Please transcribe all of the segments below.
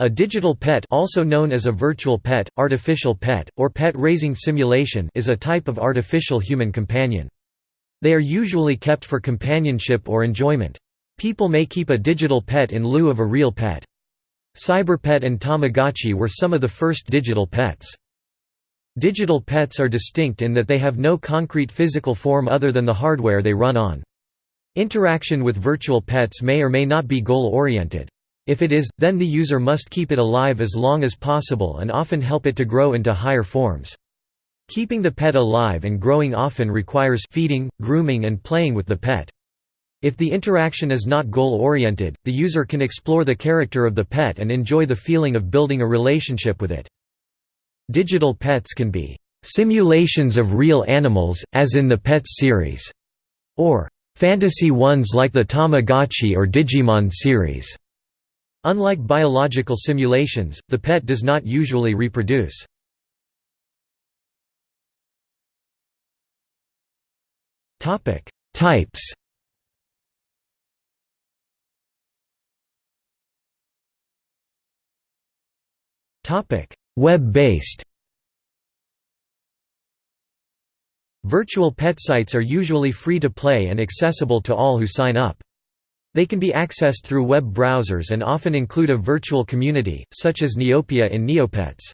A digital pet also known as a virtual pet, artificial pet, or pet raising simulation is a type of artificial human companion. They are usually kept for companionship or enjoyment. People may keep a digital pet in lieu of a real pet. Cyberpet and Tamagotchi were some of the first digital pets. Digital pets are distinct in that they have no concrete physical form other than the hardware they run on. Interaction with virtual pets may or may not be goal-oriented. If it is, then the user must keep it alive as long as possible and often help it to grow into higher forms. Keeping the pet alive and growing often requires feeding, grooming and playing with the pet. If the interaction is not goal-oriented, the user can explore the character of the pet and enjoy the feeling of building a relationship with it. Digital pets can be simulations of real animals, as in the Petz series, or fantasy ones like the Tamagotchi or Digimon series. Unlike biological simulations, the pet does not usually reproduce. Types Web-based Virtual pet sites are usually free to play and accessible to all who sign up. They can be accessed through web browsers and often include a virtual community, such as Neopia in Neopets.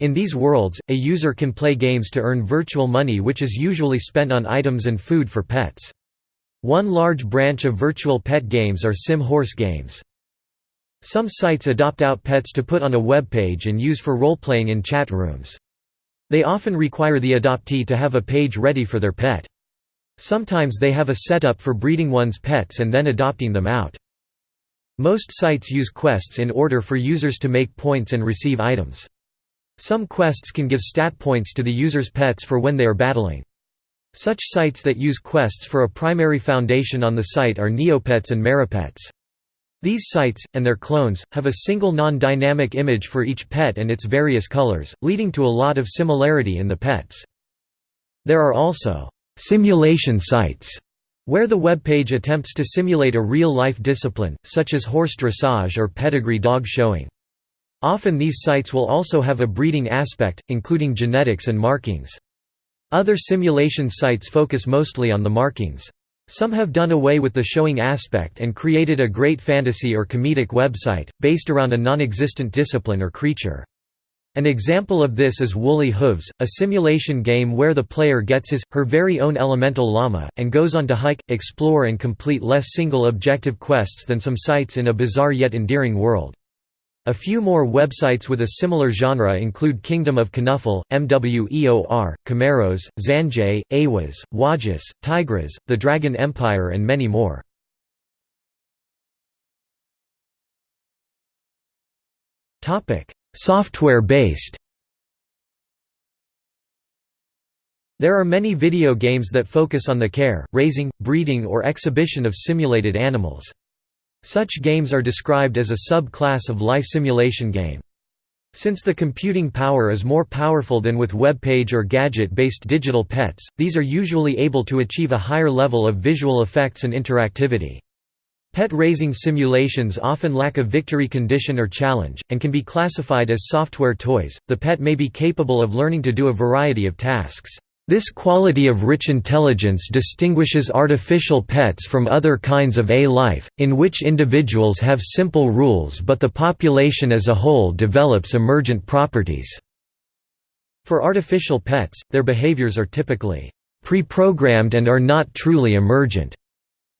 In these worlds, a user can play games to earn virtual money which is usually spent on items and food for pets. One large branch of virtual pet games are sim horse games. Some sites adopt out pets to put on a web page and use for role-playing in chat rooms. They often require the adoptee to have a page ready for their pet. Sometimes they have a setup for breeding one's pets and then adopting them out. Most sites use quests in order for users to make points and receive items. Some quests can give stat points to the user's pets for when they are battling. Such sites that use quests for a primary foundation on the site are Neopets and Marapets. These sites, and their clones, have a single non-dynamic image for each pet and its various colors, leading to a lot of similarity in the pets. There are also Simulation sites where the web page attempts to simulate a real-life discipline, such as horse dressage or pedigree dog showing. Often these sites will also have a breeding aspect, including genetics and markings. Other simulation sites focus mostly on the markings. Some have done away with the showing aspect and created a great fantasy or comedic website, based around a non-existent discipline or creature. An example of this is Woolly Hooves, a simulation game where the player gets his, her very own elemental llama, and goes on to hike, explore and complete less single-objective quests than some sites in a bizarre yet endearing world. A few more websites with a similar genre include Kingdom of Knuffle, MWEOR, Camaros, Zanjay, Awaz, Wajis, Tigras, The Dragon Empire and many more. Software-based There are many video games that focus on the care, raising, breeding or exhibition of simulated animals. Such games are described as a sub-class of life simulation game. Since the computing power is more powerful than with web page or gadget-based digital pets, these are usually able to achieve a higher level of visual effects and interactivity. Pet raising simulations often lack a victory condition or challenge, and can be classified as software toys. The pet may be capable of learning to do a variety of tasks. This quality of rich intelligence distinguishes artificial pets from other kinds of A-life, in which individuals have simple rules but the population as a whole develops emergent properties. For artificial pets, their behaviors are typically pre-programmed and are not truly emergent.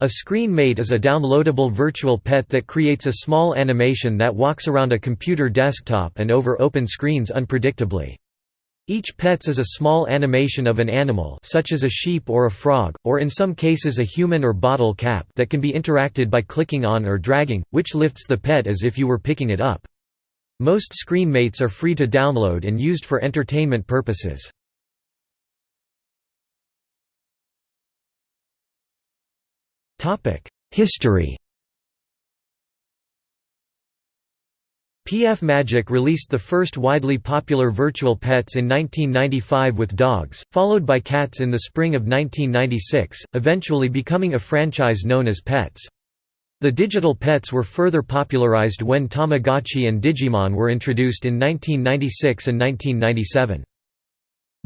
A screen mate is a downloadable virtual pet that creates a small animation that walks around a computer desktop and over open screens unpredictably. Each pets is a small animation of an animal such as a sheep or a frog, or in some cases a human or bottle cap that can be interacted by clicking on or dragging, which lifts the pet as if you were picking it up. Most screen mates are free to download and used for entertainment purposes. History PF Magic released the first widely popular virtual pets in 1995 with Dogz, followed by Catz in the spring of 1996, eventually becoming a franchise known as Petz. The digital pets were further popularized when Tamagotchi and Digimon were introduced in 1996 and 1997.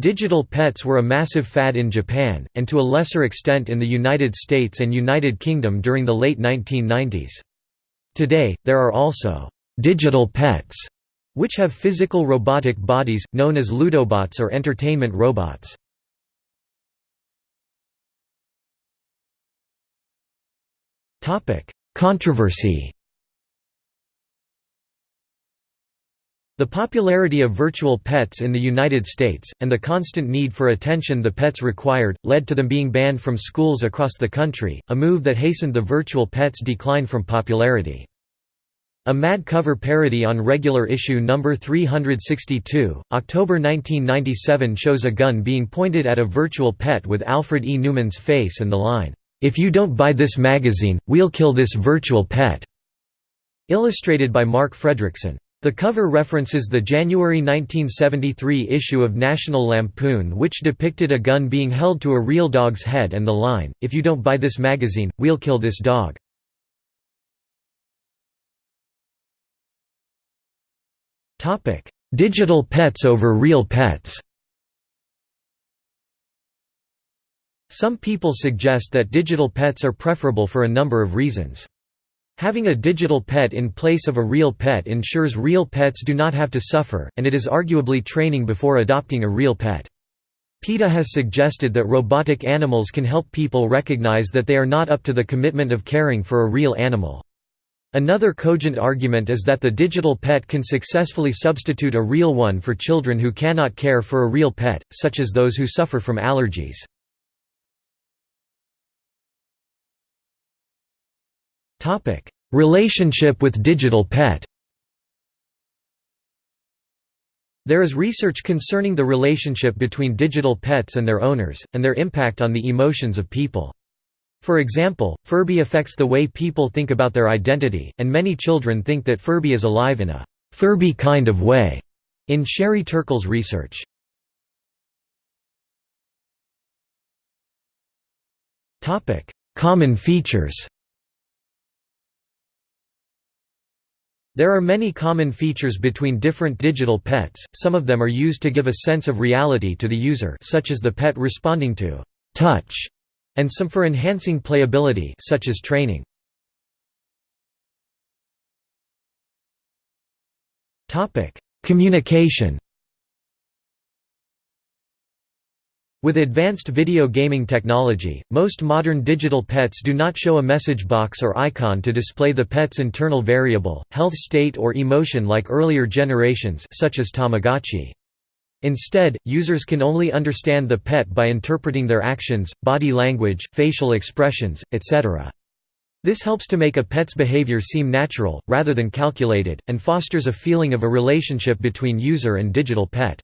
Digital pets were a massive fad in Japan, and to a lesser extent in the United States and United Kingdom during the late 1990s. Today, there are also «digital pets» which have physical robotic bodies, known as ludobots or entertainment robots. Controversy The popularity of virtual pets in the United States, and the constant need for attention the pets required, led to them being banned from schools across the country, a move that hastened the virtual pet's decline from popularity. A Mad cover parody on regular issue number 362, October 1997 shows a gun being pointed at a virtual pet with Alfred E. Neuman's face and the line, "'If you don't buy this magazine, we'll kill this virtual pet'", illustrated by Mark Fredrickson. The cover references the January 1973 issue of National Lampoon which depicted a gun being held to a real dog's head and the line, if you don't buy this magazine, we'll kill this dog. Digital pets over real pets Some people suggest that digital pets are preferable for a number of reasons. Having a digital pet in place of a real pet ensures real pets do not have to suffer, and it is arguably training before adopting a real pet. PETA has suggested that robotic animals can help people recognize that they are not up to the commitment of caring for a real animal. Another cogent argument is that the digital pet can successfully substitute a real one for children who cannot care for a real pet, such as those who suffer from allergies. Relationship with digital pet There is research concerning the relationship between digital pets and their owners, and their impact on the emotions of people. For example, Furby affects the way people think about their identity, and many children think that Furby is alive in a Furby kind of way, in Sherry Turkle's research. Common features There are many common features between different digital pets, some of them are used to give a sense of reality to the user such as the pet responding to «touch» and some for enhancing playability such as training. Communication With advanced video gaming technology, most modern digital pets do not show a message box or icon to display the pet's internal variable, health state or emotion like earlier generations such as Tamagotchi. Instead, users can only understand the pet by interpreting their actions, body language, facial expressions, etc. This helps to make a pet's behavior seem natural, rather than calculated, and fosters a feeling of a relationship between user and digital pet.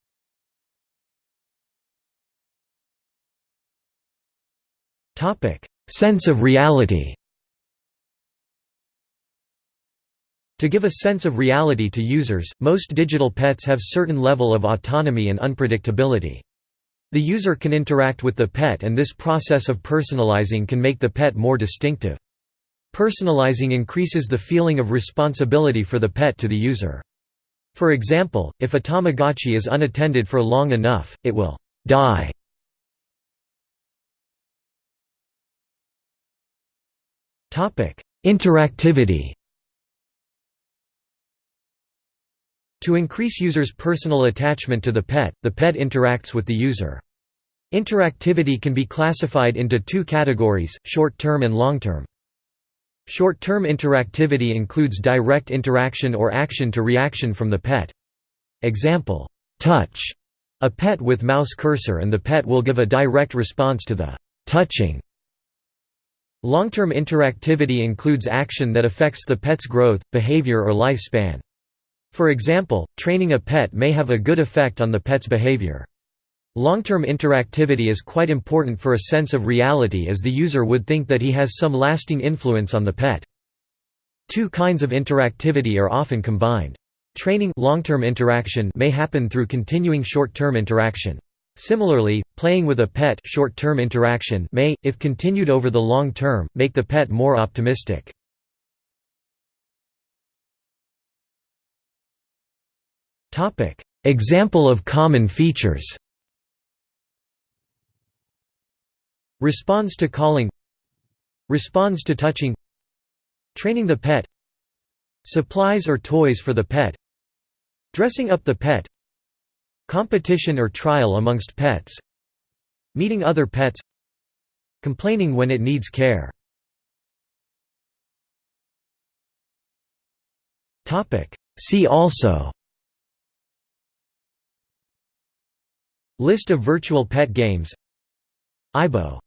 Sense of reality To give a sense of reality to users, most digital pets have certain level of autonomy and unpredictability. The user can interact with the pet and this process of personalizing can make the pet more distinctive. Personalizing increases the feeling of responsibility for the pet to the user. For example, if a Tamagotchi is unattended for long enough, it will die. Interactivity To increase users' personal attachment to the pet, the pet interacts with the user. Interactivity can be classified into two categories, short-term and long-term. Short-term interactivity includes direct interaction or action-to-reaction from the pet. Example, touch a pet with mouse cursor and the pet will give a direct response to the touching. Long-term interactivity includes action that affects the pet's growth, behavior or lifespan. For example, training a pet may have a good effect on the pet's behavior. Long-term interactivity is quite important for a sense of reality as the user would think that he has some lasting influence on the pet. Two kinds of interactivity are often combined. Training long-term interaction may happen through continuing short-term interaction. Similarly, playing with a pet short-term interaction may, if continued over the long term, make the pet more optimistic. Example of common features Responds to calling Responds to touching Training the pet Supplies or toys for the pet Dressing up the pet Competition or trial amongst pets Meeting other pets Complaining when it needs care. See also List of virtual pet games Aibo